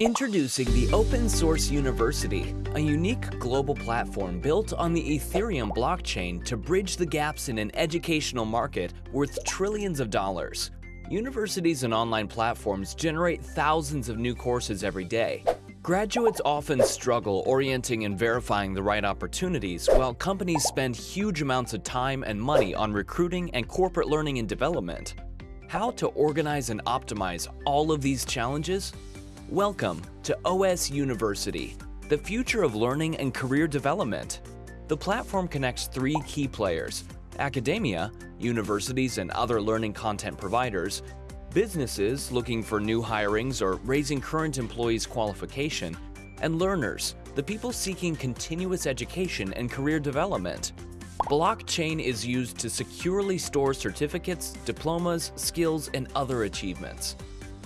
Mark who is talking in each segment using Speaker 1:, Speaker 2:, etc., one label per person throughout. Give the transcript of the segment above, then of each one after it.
Speaker 1: Introducing the Open Source University, a unique global platform built on the Ethereum blockchain to bridge the gaps in an educational market worth trillions of dollars. Universities and online platforms generate thousands of new courses every day. Graduates often struggle orienting and verifying the right opportunities, while companies spend huge amounts of time and money on recruiting and corporate learning and development. How to organize and optimize all of these challenges? Welcome to OS University, the future of learning and career development. The platform connects three key players, academia, universities and other learning content providers, businesses looking for new hirings or raising current employees' qualification, and learners, the people seeking continuous education and career development. Blockchain is used to securely store certificates, diplomas, skills, and other achievements.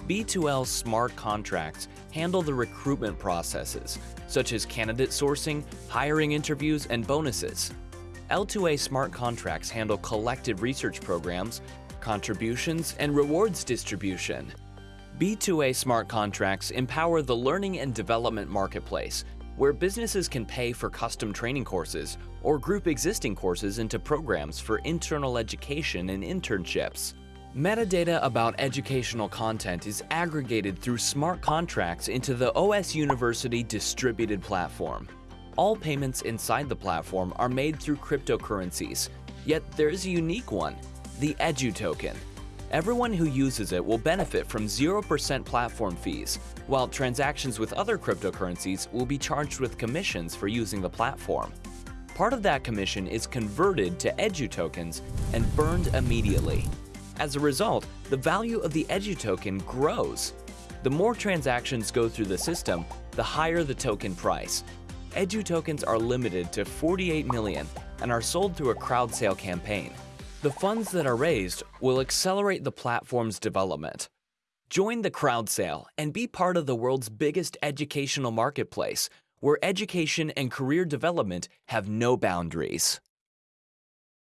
Speaker 1: B2L smart contracts handle the recruitment processes, such as candidate sourcing, hiring interviews, and bonuses. L2A smart contracts handle collective research programs, contributions, and rewards distribution. B2A smart contracts empower the learning and development marketplace, where businesses can pay for custom training courses or group existing courses into programs for internal education and internships. Metadata about educational content is aggregated through smart contracts into the OS University distributed platform. All payments inside the platform are made through cryptocurrencies, yet there's a unique one, the Edu token. Everyone who uses it will benefit from 0% platform fees, while transactions with other cryptocurrencies will be charged with commissions for using the platform. Part of that commission is converted to Edu tokens and burned immediately. As a result, the value of the Edu token grows. The more transactions go through the system, the higher the token price. Edu tokens are limited to 48 million and are sold through a crowd sale campaign. The funds that are raised will accelerate the platform's development. Join the crowd sale and be part of the world's biggest educational marketplace, where education and career development have no boundaries.